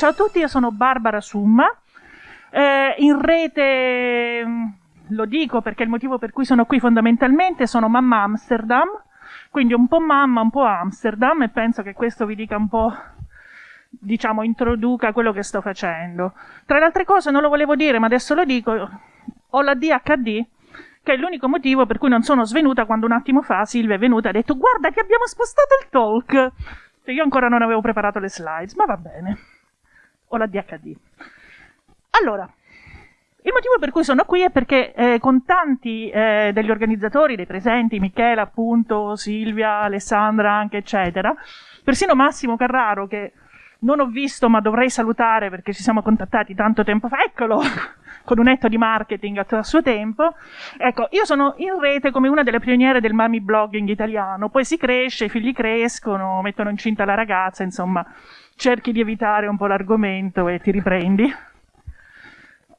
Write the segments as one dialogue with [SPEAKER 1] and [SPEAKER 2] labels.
[SPEAKER 1] Ciao a tutti, io sono Barbara Summa. Eh, in rete mm, lo dico perché il motivo per cui sono qui fondamentalmente sono mamma Amsterdam, quindi un po' mamma, un po' Amsterdam e penso che questo vi dica un po' diciamo introduca quello che sto facendo. Tra le altre cose non lo volevo dire, ma adesso lo dico, ho la DHD che è l'unico motivo per cui non sono svenuta quando un attimo fa Silvia è venuta e ha detto guarda che abbiamo spostato il talk. Io ancora non avevo preparato le slides, ma va bene. Ho la DHD. Allora, il motivo per cui sono qui è perché eh, con tanti eh, degli organizzatori, dei presenti, Michela, appunto, Silvia, Alessandra, anche eccetera, persino Massimo Carraro, che non ho visto ma dovrei salutare perché ci siamo contattati tanto tempo fa, eccolo, con un etto di marketing a suo tempo. Ecco, io sono in rete come una delle pioniere del mami blogging italiano, poi si cresce, i figli crescono, mettono incinta la ragazza, insomma, cerchi di evitare un po' l'argomento e ti riprendi.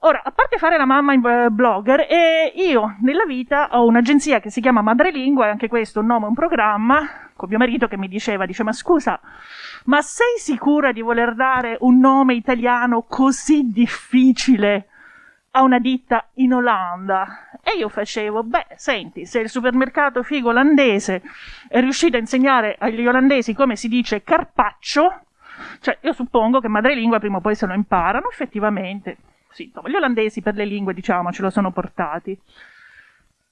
[SPEAKER 1] Ora, a parte fare la mamma in eh, blogger, eh, io nella vita ho un'agenzia che si chiama Madrelingua, e anche questo un nome, un programma, con mio marito che mi diceva, dice, ma scusa, ma sei sicura di voler dare un nome italiano così difficile a una ditta in Olanda e io facevo, beh, senti, se il supermercato figo olandese è riuscito a insegnare agli olandesi come si dice carpaccio, cioè io suppongo che madrelingua prima o poi se lo imparano, effettivamente, sì, insomma, gli olandesi per le lingue, diciamo, ce lo sono portati.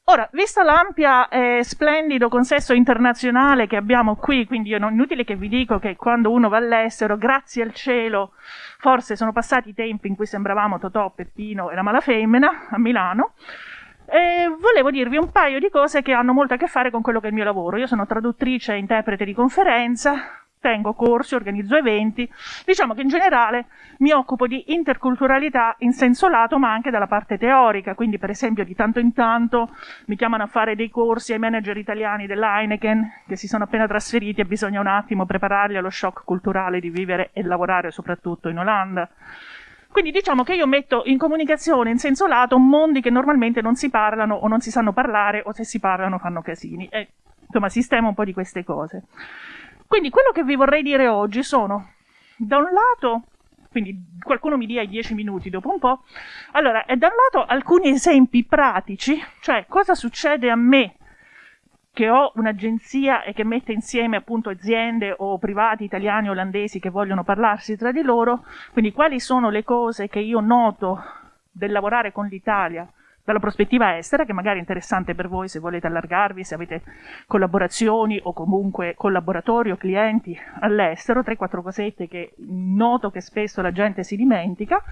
[SPEAKER 1] Ora, visto l'ampia e splendido consesso internazionale che abbiamo qui, quindi è inutile che vi dico che quando uno va all'estero, grazie al cielo, forse sono passati i tempi in cui sembravamo Totò, Peppino e la malafemmina a Milano, e volevo dirvi un paio di cose che hanno molto a che fare con quello che è il mio lavoro. Io sono traduttrice e interprete di conferenza, tengo corsi, organizzo eventi. Diciamo che in generale mi occupo di interculturalità in senso lato, ma anche dalla parte teorica. Quindi, per esempio, di tanto in tanto mi chiamano a fare dei corsi ai manager italiani dell'Heineken che si sono appena trasferiti e bisogna un attimo prepararli allo shock culturale di vivere e lavorare soprattutto in Olanda. Quindi diciamo che io metto in comunicazione in senso lato mondi che normalmente non si parlano o non si sanno parlare o se si parlano fanno casini. E insomma, sistema un po' di queste cose. Quindi quello che vi vorrei dire oggi sono, da un lato, quindi qualcuno mi dia i dieci minuti dopo un po', allora, da un lato alcuni esempi pratici, cioè cosa succede a me che ho un'agenzia e che mette insieme appunto aziende o privati italiani o olandesi che vogliono parlarsi tra di loro, quindi quali sono le cose che io noto del lavorare con l'Italia dalla prospettiva estera, che magari è interessante per voi se volete allargarvi, se avete collaborazioni o comunque collaboratori o clienti all'estero, 3-4 cosette che noto che spesso la gente si dimentica.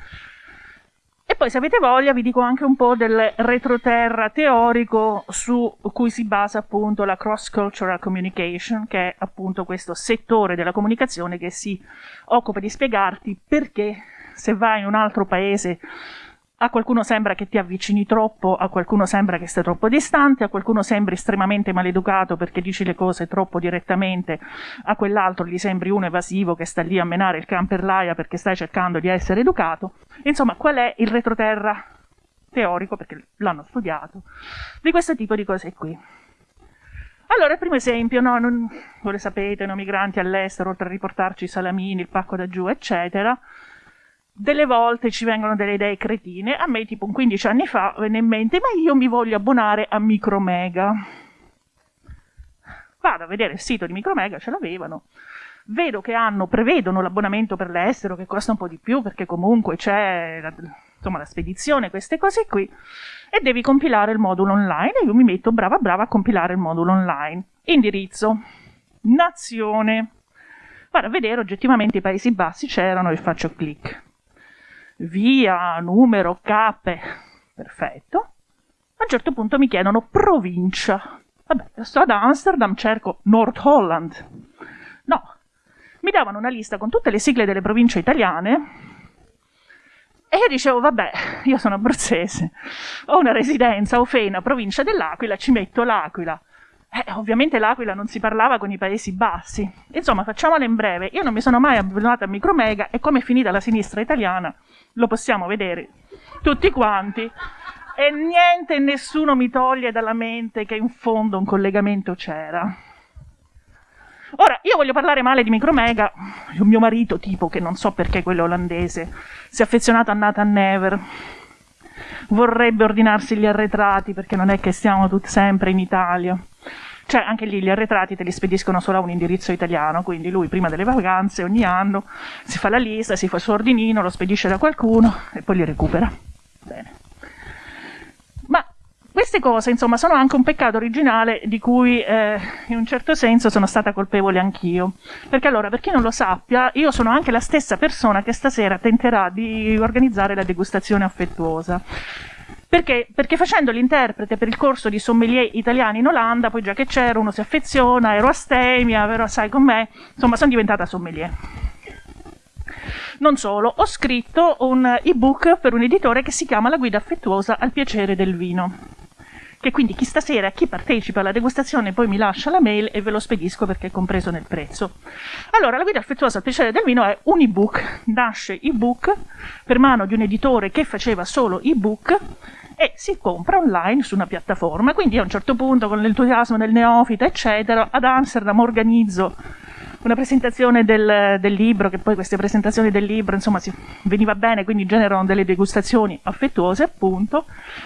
[SPEAKER 1] E poi se avete voglia vi dico anche un po' del retroterra teorico su cui si basa appunto la cross-cultural communication, che è appunto questo settore della comunicazione che si occupa di spiegarti perché se vai in un altro paese a qualcuno sembra che ti avvicini troppo, a qualcuno sembra che stai troppo distante, a qualcuno sembri estremamente maleducato perché dici le cose troppo direttamente, a quell'altro gli sembri uno evasivo che sta lì a menare il can l'aia perché stai cercando di essere educato. Insomma, qual è il retroterra teorico, perché l'hanno studiato, di questo tipo di cose qui. Allora, primo esempio, no, non, voi lo sapete, no, migranti all'estero, oltre a riportarci i salamini, il pacco da giù, eccetera, delle volte ci vengono delle idee cretine. A me, tipo, un 15 anni fa venne in mente, ma io mi voglio abbonare a Micromega. Vado a vedere il sito di Micromega, ce l'avevano. Vedo che hanno, prevedono l'abbonamento per l'estero, che costa un po' di più, perché comunque c'è la, insomma, la spedizione, queste cose qui. E devi compilare il modulo online. E io mi metto brava brava a compilare il modulo online. Indirizzo. Nazione. Vado a vedere oggettivamente i Paesi Bassi c'erano e faccio clic via, numero, cape, perfetto. A un certo punto mi chiedono provincia. Vabbè, sto ad Amsterdam, cerco North Holland. No, mi davano una lista con tutte le sigle delle province italiane e io dicevo, vabbè, io sono abruzzese, ho una residenza a Ofena, provincia dell'Aquila, ci metto l'Aquila. Eh, ovviamente l'Aquila non si parlava con i Paesi Bassi. Insomma, facciamola in breve. Io non mi sono mai abbonata a Micromega e come è finita la sinistra italiana lo possiamo vedere tutti quanti. E niente e nessuno mi toglie dalla mente che in fondo un collegamento c'era. Ora, io voglio parlare male di Micromega, mio marito, tipo, che non so perché quello olandese, si è affezionato a Nathan Never, vorrebbe ordinarsi gli arretrati perché non è che stiamo tutti sempre in Italia. Cioè, anche lì gli arretrati te li spediscono solo a un indirizzo italiano, quindi lui prima delle vacanze ogni anno si fa la lista, si fa il suo ordinino, lo spedisce da qualcuno e poi li recupera. Bene. Ma queste cose, insomma, sono anche un peccato originale di cui eh, in un certo senso sono stata colpevole anch'io. Perché allora, per chi non lo sappia, io sono anche la stessa persona che stasera tenterà di organizzare la degustazione affettuosa. Perché? Perché facendo l'interprete per il corso di sommelier italiani in Olanda, poi già che c'ero, uno si affeziona, ero astemia, però sai con me, insomma sono diventata sommelier. Non solo, ho scritto un ebook per un editore che si chiama La guida affettuosa al piacere del vino. Che quindi chi stasera, chi partecipa alla degustazione, poi mi lascia la mail e ve lo spedisco perché è compreso nel prezzo. Allora, La guida affettuosa al piacere del vino è un ebook, nasce ebook per mano di un editore che faceva solo ebook e si compra online su una piattaforma. Quindi a un certo punto, con l'entusiasmo del neofita, eccetera, ad Amsterdam organizzo una presentazione del, del, libro, che poi queste presentazioni del libro, insomma, si, veniva bene, quindi generano delle degustazioni affettuose, appunto.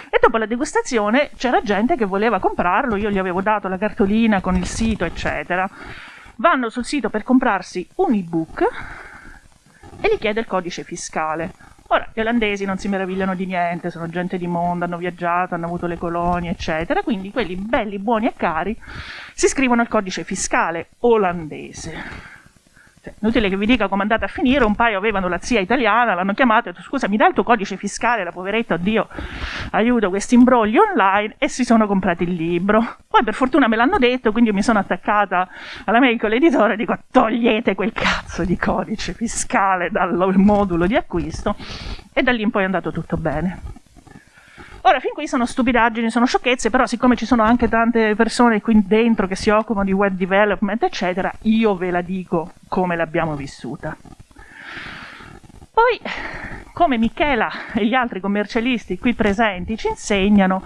[SPEAKER 1] E dopo la degustazione c'era gente che voleva comprarlo, io gli avevo dato la cartolina con il sito, eccetera. Vanno sul sito per comprarsi un ebook e gli chiede il codice fiscale. Ora, gli olandesi non si meravigliano di niente, sono gente di mondo, hanno viaggiato, hanno avuto le colonie, eccetera, quindi quelli belli, buoni e cari si scrivono il codice fiscale olandese. Cioè, inutile che vi dica come è andata a finire, un paio avevano la zia italiana, l'hanno chiamata e detto scusa mi dai il tuo codice fiscale, la poveretta, oddio, aiuto questi imbrogli online e si sono comprati il libro. Poi per fortuna me l'hanno detto, quindi io mi sono attaccata alla mail con l'editore e dico togliete quel cazzo di codice fiscale dal modulo di acquisto e da lì in poi è andato tutto bene. Ora, fin qui sono stupidaggini, sono sciocchezze, però siccome ci sono anche tante persone qui dentro che si occupano di web development, eccetera, io ve la dico come l'abbiamo vissuta. Poi, come Michela e gli altri commercialisti qui presenti ci insegnano,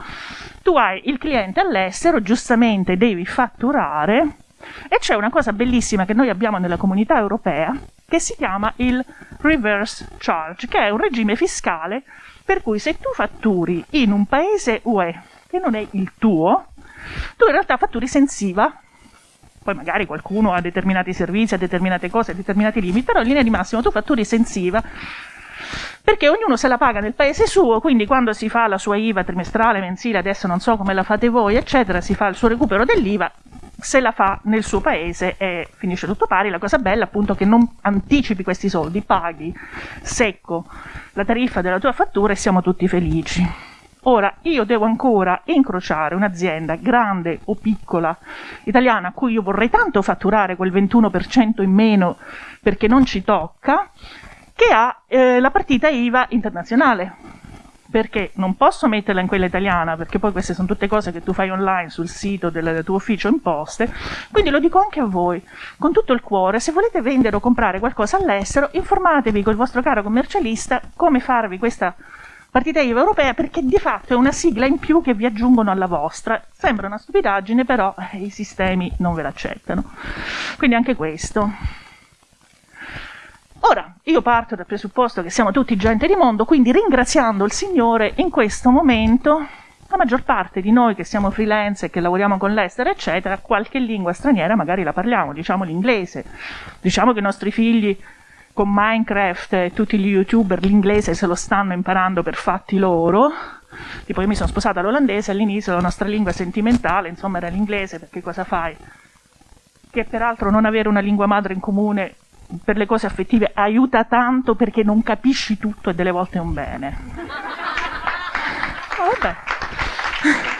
[SPEAKER 1] tu hai il cliente all'estero, giustamente devi fatturare e c'è una cosa bellissima che noi abbiamo nella comunità europea che si chiama il reverse charge, che è un regime fiscale per cui se tu fatturi in un paese UE che non è il tuo, tu in realtà fatturi sensiva. Poi magari qualcuno ha determinati servizi, ha determinate cose, ha determinati limiti, però in linea di massimo tu fatturi sensiva perché ognuno se la paga nel paese suo, quindi quando si fa la sua IVA trimestrale, mensile, adesso non so come la fate voi, eccetera, si fa il suo recupero dell'IVA, se la fa nel suo paese e finisce tutto pari. La cosa bella appunto è che non anticipi questi soldi, paghi secco la tariffa della tua fattura e siamo tutti felici. Ora, io devo ancora incrociare un'azienda grande o piccola italiana a cui io vorrei tanto fatturare quel 21% in meno perché non ci tocca, che ha eh, la partita IVA internazionale perché non posso metterla in quella italiana, perché poi queste sono tutte cose che tu fai online sul sito del tuo ufficio imposte, quindi lo dico anche a voi, con tutto il cuore, se volete vendere o comprare qualcosa all'estero, informatevi col vostro caro commercialista come farvi questa partita IVA europea, perché di fatto è una sigla in più che vi aggiungono alla vostra. Sembra una stupidaggine, però eh, i sistemi non ve l'accettano. Quindi anche questo. Ora, io parto dal presupposto che siamo tutti gente di mondo, quindi ringraziando il Signore in questo momento, la maggior parte di noi che siamo freelance e che lavoriamo con l'estero, eccetera, qualche lingua straniera magari la parliamo, diciamo l'inglese. Diciamo che i nostri figli con Minecraft e tutti gli youtuber l'inglese se lo stanno imparando per fatti loro. Tipo io mi sono sposata all'olandese, all'inizio la nostra lingua sentimentale, insomma era l'inglese, perché cosa fai? Che peraltro non avere una lingua madre in comune per le cose affettive aiuta tanto perché non capisci tutto e delle volte è un bene. Oh, vabbè.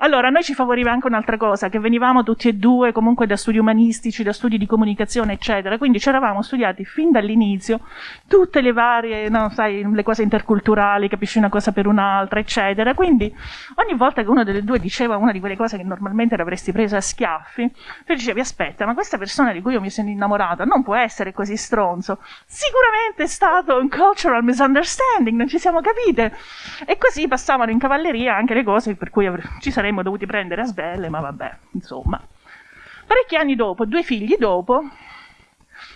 [SPEAKER 1] Allora, a noi ci favoriva anche un'altra cosa, che venivamo tutti e due comunque da studi umanistici, da studi di comunicazione, eccetera, quindi ci eravamo studiati fin dall'inizio tutte le varie, no, sai, le cose interculturali, capisci una cosa per un'altra, eccetera. Quindi ogni volta che uno delle due diceva una di quelle cose che normalmente l'avresti presa a schiaffi, tu dicevi, aspetta, ma questa persona di cui io mi sono innamorata non può essere così stronzo. Sicuramente è stato un cultural misunderstanding, non ci siamo capite. E così passavano in cavalleria anche le cose per cui ci sarebbe saremmo dovuti prendere a sbelle, ma vabbè, insomma. Parecchi anni dopo, due figli dopo,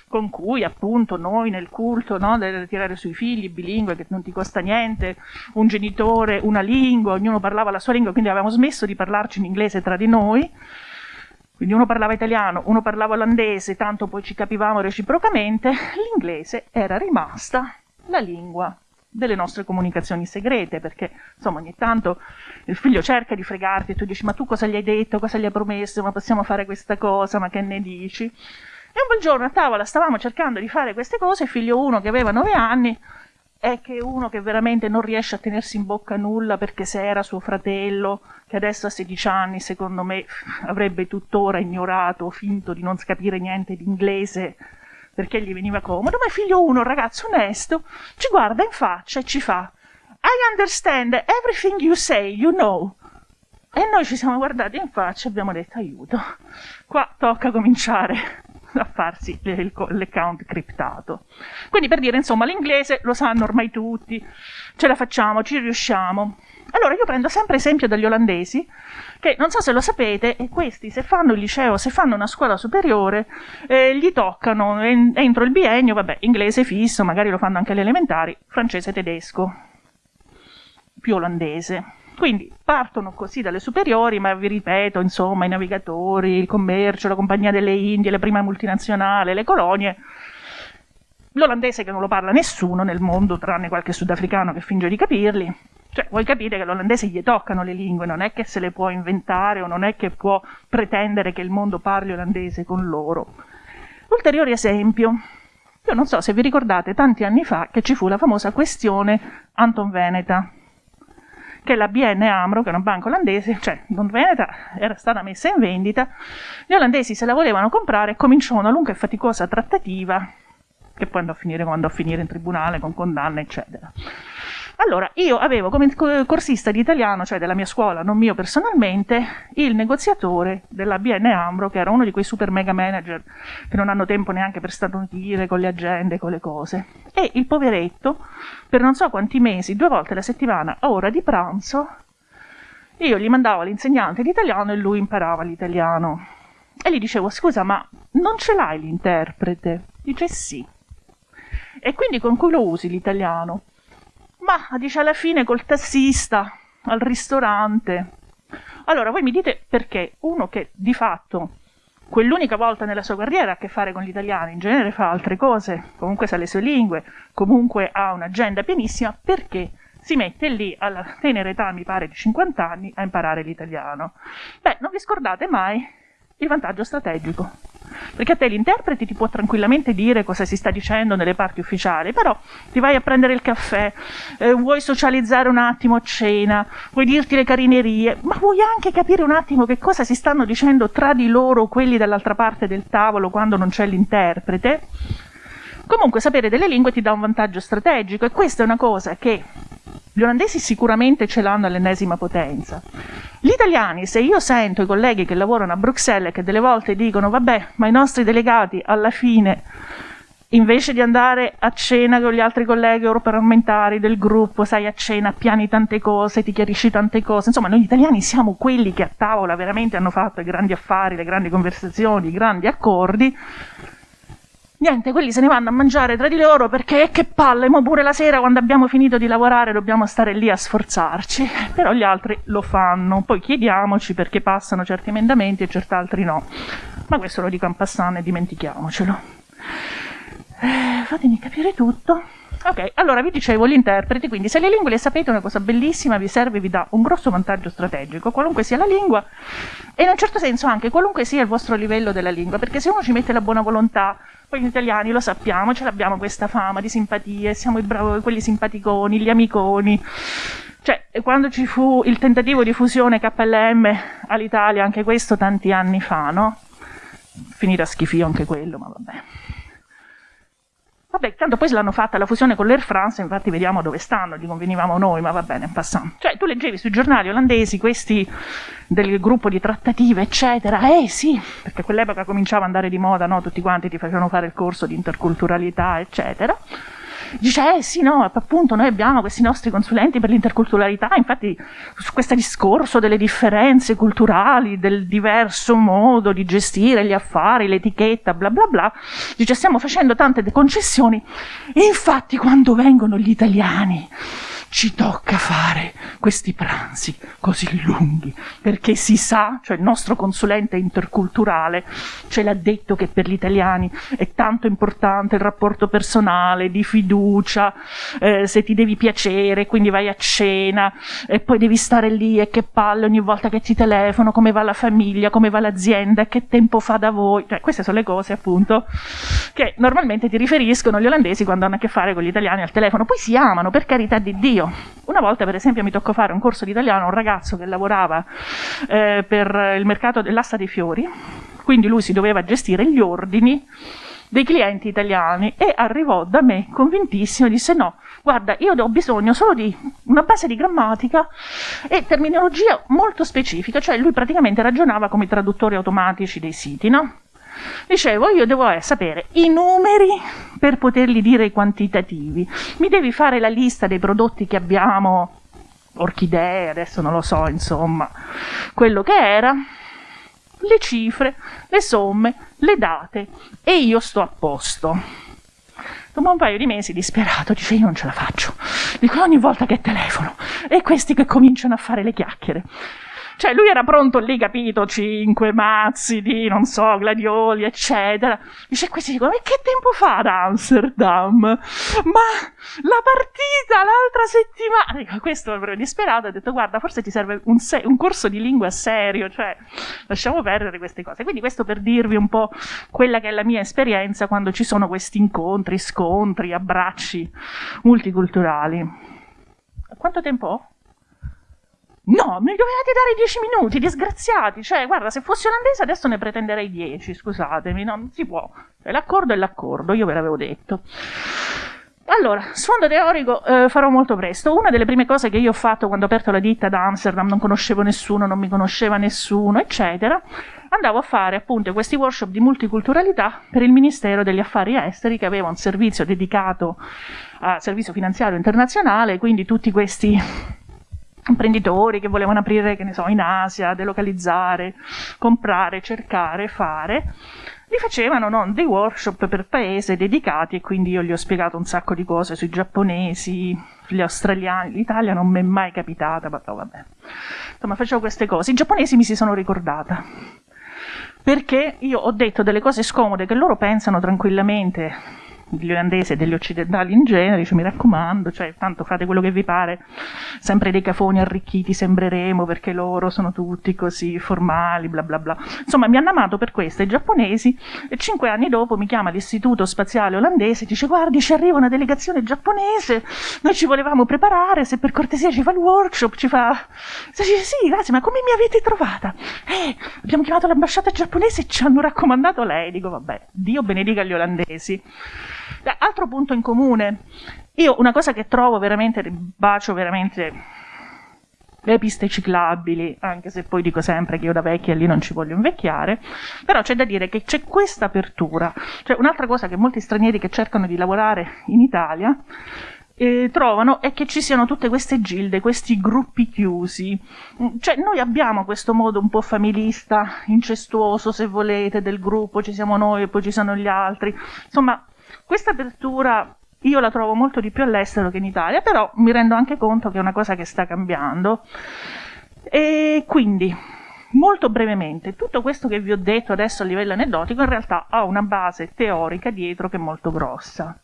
[SPEAKER 1] con cui appunto noi nel culto no, del tirare sui figli bilingue che non ti costa niente, un genitore, una lingua, ognuno parlava la sua lingua, quindi avevamo smesso di parlarci in inglese tra di noi, quindi uno parlava italiano, uno parlava olandese, tanto poi ci capivamo reciprocamente, l'inglese era rimasta la lingua delle nostre comunicazioni segrete, perché insomma ogni tanto il figlio cerca di fregarti e tu dici ma tu cosa gli hai detto, cosa gli hai promesso, ma possiamo fare questa cosa, ma che ne dici? E un bel giorno a tavola stavamo cercando di fare queste cose, figlio uno che aveva nove anni è che uno che veramente non riesce a tenersi in bocca nulla perché se era suo fratello, che adesso ha 16 anni, secondo me avrebbe tuttora ignorato, finto di non capire niente di inglese perché gli veniva comodo, ma figlio uno, un ragazzo onesto, ci guarda in faccia e ci fa I understand everything you say, you know. E noi ci siamo guardati in faccia e abbiamo detto aiuto, qua tocca cominciare a farsi l'account criptato. Quindi per dire, insomma, l'inglese lo sanno ormai tutti, ce la facciamo, ci riusciamo. Allora io prendo sempre esempio dagli olandesi, che non so se lo sapete, e questi se fanno il liceo, se fanno una scuola superiore, eh, gli toccano entro il biennio, vabbè, inglese fisso, magari lo fanno anche alle elementari, francese tedesco, più olandese. Quindi partono così dalle superiori, ma vi ripeto, insomma, i navigatori, il commercio, la compagnia delle Indie, le prime multinazionali, le colonie. L'olandese che non lo parla nessuno nel mondo, tranne qualche sudafricano che finge di capirli. Cioè, voi capite che l'olandese gli toccano le lingue, non è che se le può inventare o non è che può pretendere che il mondo parli olandese con loro. Ulteriore esempio. Io non so se vi ricordate tanti anni fa che ci fu la famosa questione Anton Veneta che la BN Amro, che è una banca olandese, cioè non Veneta, era stata messa in vendita, gli olandesi se la volevano comprare cominciò una lunga e faticosa trattativa che poi andò a finire quando andò a finire in tribunale con condanne, eccetera. Allora, io avevo come corsista di italiano, cioè della mia scuola, non mio personalmente, il negoziatore della BN Ambro, che era uno di quei super mega manager che non hanno tempo neanche per starnutire con le agende, con le cose. E il poveretto, per non so quanti mesi, due volte alla settimana, a ora di pranzo, io gli mandavo l'insegnante di italiano e lui imparava l'italiano. E gli dicevo, scusa, ma non ce l'hai l'interprete? Dice sì. E quindi con cui lo usi l'italiano? Ma dice alla fine col tassista, al ristorante. Allora voi mi dite perché uno che di fatto quell'unica volta nella sua carriera ha a che fare con gli italiani, in genere fa altre cose, comunque sa le sue lingue, comunque ha un'agenda pienissima, perché si mette lì alla tenera età, mi pare, di 50 anni a imparare l'italiano? Beh, non vi scordate mai il vantaggio strategico. Perché a te l'interprete ti può tranquillamente dire cosa si sta dicendo nelle parti ufficiali, però ti vai a prendere il caffè, eh, vuoi socializzare un attimo a cena, vuoi dirti le carinerie, ma vuoi anche capire un attimo che cosa si stanno dicendo tra di loro quelli dall'altra parte del tavolo quando non c'è l'interprete? Comunque sapere delle lingue ti dà un vantaggio strategico e questa è una cosa che gli olandesi sicuramente ce l'hanno all'ennesima potenza. Gli italiani, se io sento i colleghi che lavorano a Bruxelles che delle volte dicono vabbè, ma i nostri delegati alla fine invece di andare a cena con gli altri colleghi europarlamentari del gruppo, sai, a cena piani tante cose, ti chiarisci tante cose. Insomma, noi italiani siamo quelli che a tavola veramente hanno fatto i grandi affari, le grandi conversazioni, i grandi accordi. Niente, quelli se ne vanno a mangiare tra di loro perché che palle, ma pure la sera quando abbiamo finito di lavorare dobbiamo stare lì a sforzarci. Però gli altri lo fanno. Poi chiediamoci perché passano certi emendamenti e certi altri no. Ma questo lo dico en passant e dimentichiamocelo. Eh, fatemi capire tutto. Ok, allora vi dicevo gli interpreti, quindi se le lingue le sapete una cosa bellissima, vi serve, vi dà un grosso vantaggio strategico, qualunque sia la lingua e in un certo senso anche qualunque sia il vostro livello della lingua, perché se uno ci mette la buona volontà, poi gli italiani lo sappiamo, ce l'abbiamo questa fama di simpatie, siamo i bravi, quelli simpaticoni, gli amiconi. Cioè, quando ci fu il tentativo di fusione KLM all'Italia, anche questo tanti anni fa, no? Finita schifio anche quello, ma vabbè. Vabbè, tanto poi se l'hanno fatta la fusione con l'Air France, infatti vediamo dove stanno, gli convenivamo noi, ma va bene, passiamo. Cioè, tu leggevi sui giornali olandesi questi del gruppo di trattative, eccetera. Eh sì, perché quell'epoca cominciava ad andare di moda, no? Tutti quanti ti facevano fare il corso di interculturalità, eccetera. Dice, eh sì, no, appunto noi abbiamo questi nostri consulenti per l'interculturalità, infatti su questo discorso delle differenze culturali, del diverso modo di gestire gli affari, l'etichetta, bla bla bla, dice stiamo facendo tante concessioni, infatti quando vengono gli italiani ci tocca fare questi pranzi così lunghi, perché si sa, cioè il nostro consulente interculturale ce l'ha detto che per gli italiani è tanto importante il rapporto personale, di fiducia, eh, se ti devi piacere, quindi vai a cena e poi devi stare lì e che palle ogni volta che ti telefono, come va la famiglia, come va l'azienda, che tempo fa da voi, cioè, queste sono le cose appunto che normalmente ti riferiscono gli olandesi quando hanno a che fare con gli italiani al telefono, poi si amano per carità di Dio, io. Una volta, per esempio, mi toccò fare un corso di italiano a un ragazzo che lavorava eh, per il mercato dell'asta dei fiori, quindi lui si doveva gestire gli ordini dei clienti italiani e arrivò da me convintissimo e disse no, guarda, io ho bisogno solo di una base di grammatica e terminologia molto specifica, cioè lui praticamente ragionava come i traduttori automatici dei siti, no? Dicevo, io devo eh, sapere i numeri per poterli dire i quantitativi. Mi devi fare la lista dei prodotti che abbiamo, orchidee, adesso non lo so, insomma, quello che era, le cifre, le somme, le date e io sto a posto. Dopo un paio di mesi, disperato, dice io non ce la faccio. Dico ogni volta che telefono e questi che cominciano a fare le chiacchiere. Cioè, lui era pronto lì, capito, cinque mazzi di, non so, gladioli, eccetera. Dice, questi dicono, ma che tempo fa ad Amsterdam? Ma la partita l'altra settimana... Dico, questo proprio disperato, ha detto, guarda, forse ti serve un, se- un corso di lingua serio, cioè, lasciamo perdere queste cose. Quindi questo per dirvi un po' quella che è la mia esperienza quando ci sono questi incontri, scontri, abbracci multiculturali. Quanto tempo ho? No, mi dovevate dare dieci minuti, disgraziati. Cioè, guarda, se fossi olandese adesso ne pretenderei dieci, scusatemi, no, non si può. Cioè, l'accordo è l'accordo, io ve l'avevo detto. Allora, sfondo teorico eh, farò molto presto. Una delle prime cose che io ho fatto quando ho aperto la ditta ad Amsterdam, non conoscevo nessuno, non mi conosceva nessuno, eccetera, andavo a fare appunto questi workshop di multiculturalità per il Ministero degli Affari Esteri che aveva un servizio dedicato a servizio finanziario internazionale, quindi tutti questi imprenditori che volevano aprire, che ne so, in Asia, delocalizzare, comprare, cercare, fare, li facevano no, dei workshop per paese dedicati e quindi io gli ho spiegato un sacco di cose sui giapponesi, gli australiani, l'Italia non mi è mai capitata, ma no, vabbè. Insomma, facevo queste cose. I giapponesi mi si sono ricordata perché io ho detto delle cose scomode che loro pensano tranquillamente degli olandesi e degli occidentali in genere, dice mi raccomando, cioè tanto fate quello che vi pare, sempre dei cafoni arricchiti sembreremo perché loro sono tutti così formali, bla bla bla. Insomma, mi hanno amato per questo i giapponesi e cinque anni dopo mi chiama l'istituto spaziale olandese e dice guardi ci arriva una delegazione giapponese, noi ci volevamo preparare, se per cortesia ci fa il workshop, ci fa... Dice, sì, grazie, ma come mi avete trovata? Eh, abbiamo chiamato l'ambasciata giapponese e ci hanno raccomandato lei. Dico, vabbè, Dio benedica gli olandesi. Altro punto in comune, io una cosa che trovo veramente, bacio veramente le piste ciclabili, anche se poi dico sempre che io da vecchia lì non ci voglio invecchiare, però c'è da dire che c'è questa apertura, cioè un'altra cosa che molti stranieri che cercano di lavorare in Italia eh, trovano è che ci siano tutte queste gilde, questi gruppi chiusi. Cioè, noi abbiamo questo modo un po' familista, incestuoso, se volete, del gruppo, ci siamo noi e poi ci sono gli altri. Insomma, questa apertura io la trovo molto di più all'estero che in Italia, però mi rendo anche conto che è una cosa che sta cambiando. E quindi, molto brevemente, tutto questo che vi ho detto adesso a livello aneddotico in realtà ha una base teorica dietro che è molto grossa.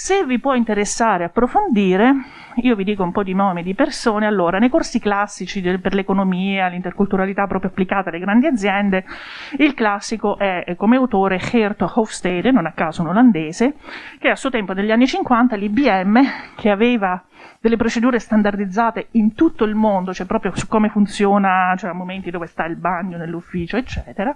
[SPEAKER 1] Se vi può interessare approfondire, io vi dico un po' di nomi di persone, allora nei corsi classici per l'economia, l'interculturalità proprio applicata alle grandi aziende, il classico è come autore Geert Hofstede, non a caso un olandese, che a suo tempo negli anni 50 l'IBM, che aveva delle procedure standardizzate in tutto il mondo, cioè proprio su come funziona, cioè a momenti dove sta il bagno nell'ufficio, eccetera,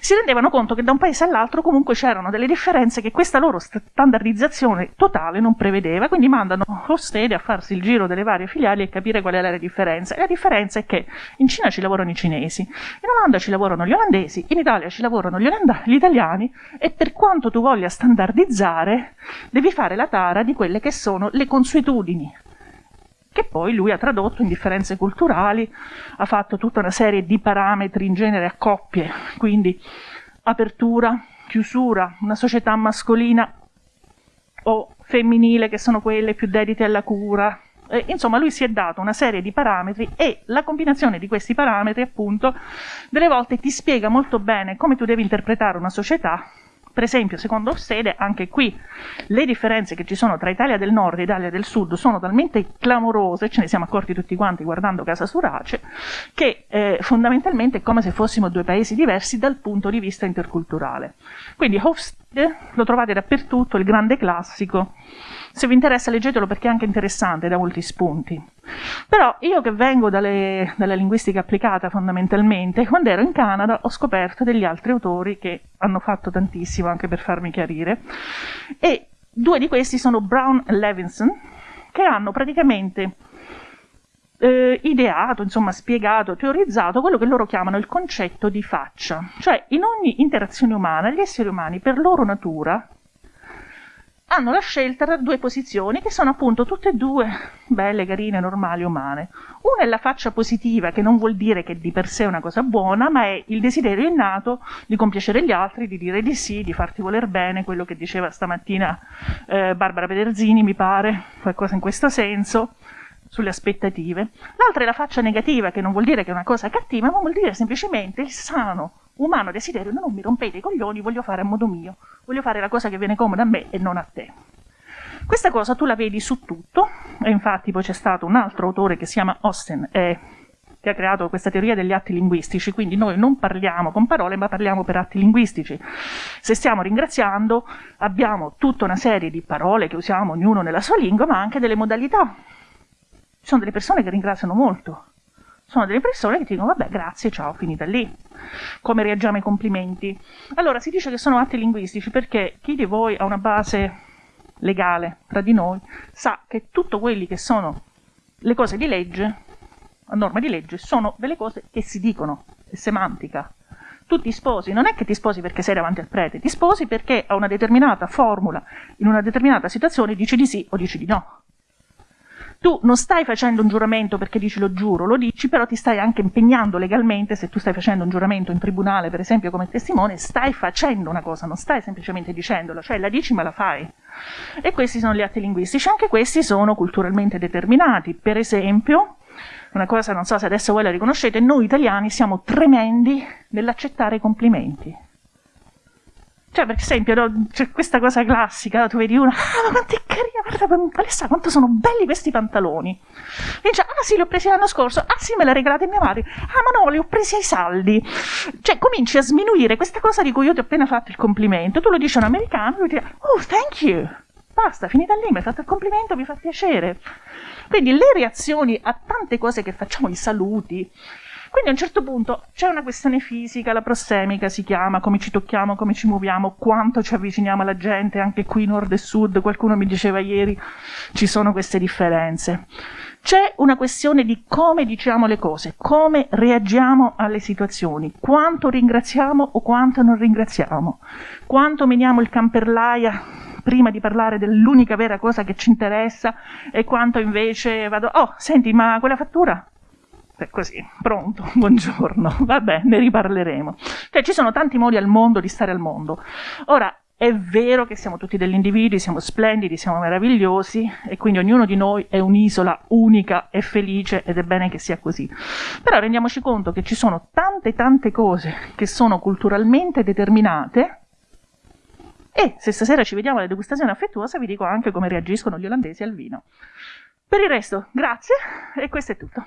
[SPEAKER 1] si rendevano conto che da un paese all'altro comunque c'erano delle differenze che questa loro standardizzazione totale non prevedeva, quindi mandano Hofstede a farsi il giro delle varie filiali e capire qual è la differenza. E la differenza è che in Cina ci lavorano i cinesi, in Olanda ci lavorano gli olandesi, in Italia ci lavorano gli, olanda- gli italiani e per quanto tu voglia standardizzare, devi fare la tara di quelle che sono le consuetudini che poi lui ha tradotto in differenze culturali, ha fatto tutta una serie di parametri in genere a coppie, quindi apertura, chiusura, una società mascolina o femminile che sono quelle più dedite alla cura. E, insomma, lui si è dato una serie di parametri e la combinazione di questi parametri, appunto, delle volte ti spiega molto bene come tu devi interpretare una società per esempio, secondo sede, anche qui le differenze che ci sono tra Italia del Nord e Italia del Sud sono talmente clamorose, ce ne siamo accorti tutti quanti guardando Casa Surace, che eh, fondamentalmente è come se fossimo due paesi diversi dal punto di vista interculturale. Quindi Hofstede lo trovate dappertutto, il grande classico, se vi interessa leggetelo perché è anche interessante, da molti spunti. Però io che vengo dalle, dalla linguistica applicata fondamentalmente, quando ero in Canada ho scoperto degli altri autori che hanno fatto tantissimo anche per farmi chiarire e due di questi sono Brown e Levinson che hanno praticamente eh, ideato, insomma spiegato, teorizzato quello che loro chiamano il concetto di faccia. Cioè in ogni interazione umana gli esseri umani per loro natura hanno la scelta tra due posizioni che sono appunto tutte e due belle, carine, normali, umane. Una è la faccia positiva, che non vuol dire che di per sé è una cosa buona, ma è il desiderio innato di compiacere gli altri, di dire di sì, di farti voler bene, quello che diceva stamattina eh, Barbara Pederzini, mi pare, qualcosa in questo senso sulle aspettative. L'altra è la faccia negativa, che non vuol dire che è una cosa cattiva, ma vuol dire semplicemente il sano umano desiderio, non mi rompete i coglioni, voglio fare a modo mio, voglio fare la cosa che viene comoda a me e non a te. Questa cosa tu la vedi su tutto, e infatti poi c'è stato un altro autore che si chiama Austin, eh, che ha creato questa teoria degli atti linguistici, quindi noi non parliamo con parole, ma parliamo per atti linguistici. Se stiamo ringraziando, abbiamo tutta una serie di parole che usiamo ognuno nella sua lingua, ma anche delle modalità. Ci sono delle persone che ringraziano molto, sono delle persone che ti dicono vabbè grazie, ciao, finita lì. Come reagiamo ai complimenti? Allora si dice che sono atti linguistici perché chi di voi ha una base legale tra di noi sa che tutto quelli che sono le cose di legge, a norma di legge, sono delle cose che si dicono, è semantica. Tu ti sposi, non è che ti sposi perché sei davanti al prete, ti sposi perché a una determinata formula, in una determinata situazione, dici di sì o dici di no tu non stai facendo un giuramento perché dici lo giuro, lo dici, però ti stai anche impegnando legalmente, se tu stai facendo un giuramento in tribunale, per esempio, come testimone, stai facendo una cosa, non stai semplicemente dicendolo, cioè la dici ma la fai. E questi sono gli atti linguistici, anche questi sono culturalmente determinati. Per esempio, una cosa, non so se adesso voi la riconoscete, noi italiani siamo tremendi nell'accettare i complimenti. Cioè, per esempio, no, c'è questa cosa classica, tu vedi una, ah, ma quanto è carina, guarda, Alessa, quanto sono belli questi pantaloni. E dice, ah sì, li ho presi l'anno scorso, ah sì, me li ha regalati mia madre, ah ma no, li ho presi ai saldi. Cioè, cominci a sminuire questa cosa di cui io ti ho appena fatto il complimento, tu lo dici a un americano, lui ti dice, oh, thank you. Basta, finita lì, mi hai fatto il complimento, mi fa piacere. Quindi le reazioni a tante cose che facciamo, i saluti, quindi a un certo punto c'è una questione fisica, la prossemica si chiama, come ci tocchiamo, come ci muoviamo, quanto ci avviciniamo alla gente, anche qui nord e sud, qualcuno mi diceva ieri, ci sono queste differenze. C'è una questione di come diciamo le cose, come reagiamo alle situazioni, quanto ringraziamo o quanto non ringraziamo, quanto meniamo il camperlaia prima di parlare dell'unica vera cosa che ci interessa e quanto invece vado, oh, senti, ma quella fattura? Così, pronto, buongiorno, vabbè, ne riparleremo. Cioè, ci sono tanti modi al mondo di stare al mondo. Ora, è vero che siamo tutti degli individui, siamo splendidi, siamo meravigliosi e quindi ognuno di noi è un'isola unica e felice ed è bene che sia così. Però rendiamoci conto che ci sono tante tante cose che sono culturalmente determinate e se stasera ci vediamo alla degustazione affettuosa vi dico anche come reagiscono gli olandesi al vino. Per il resto, grazie e questo è tutto.